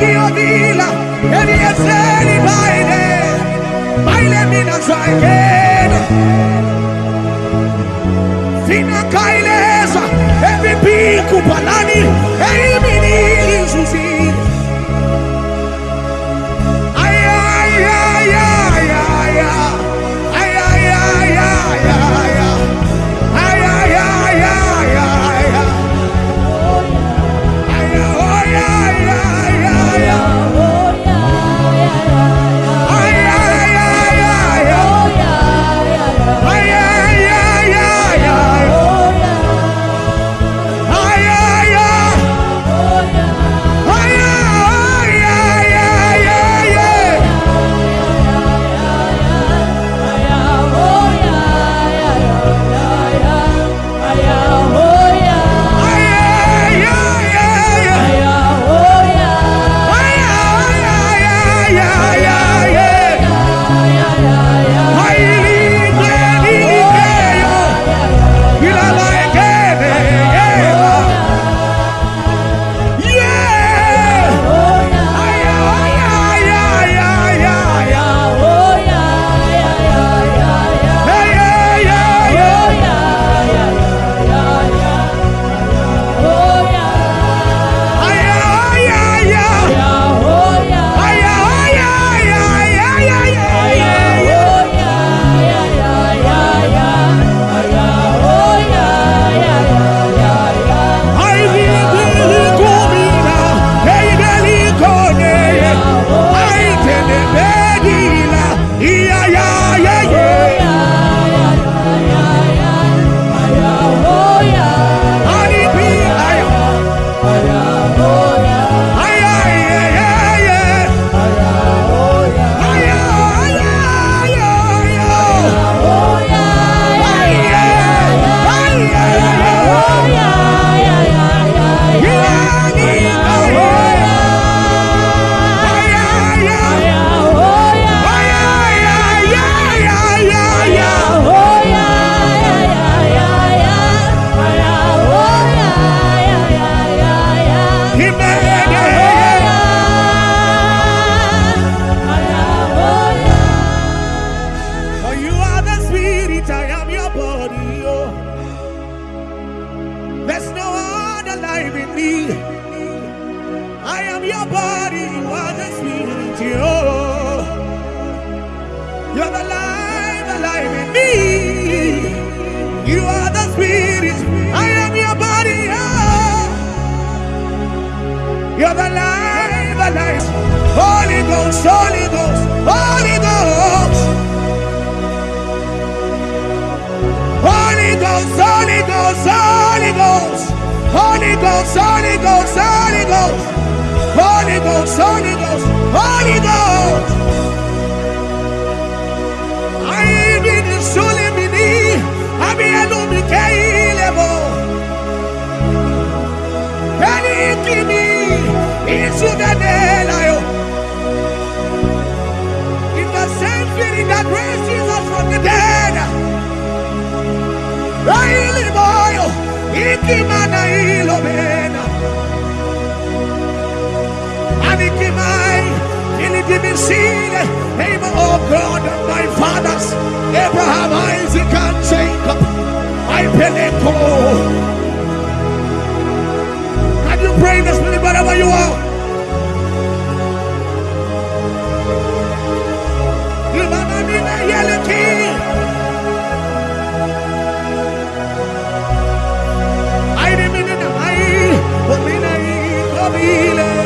ngiyobila eseli bayile bayile mina ngizwayingena fina Kaileza, khayileza emiphi kubha life in me. I am your body, you are the spirit. You. You're the life, the life in me. You are the spirit. I am your body. oh. You're the life, the life. Holy Ghost, Holy Ghost, Holy Ghost. Holy Ghost, Holy Ghost, Holy Ghost. Holy Ghost, Holy Ghost, Holy Ghost. Holy Ghost, Holy Ghost, Holy Ghost. I be the soul in me. I be a no me level. Any kimi into the daylight. In the same feeling that raised Jesus from the dead. Raili boyo, ikimana ilobena. Ilitimisile, name of God of my fathers, Abraham, Isaac, and Jacob. I peleko. Can you pray the spirit wherever you are? I didn't mean it. I, but me, I,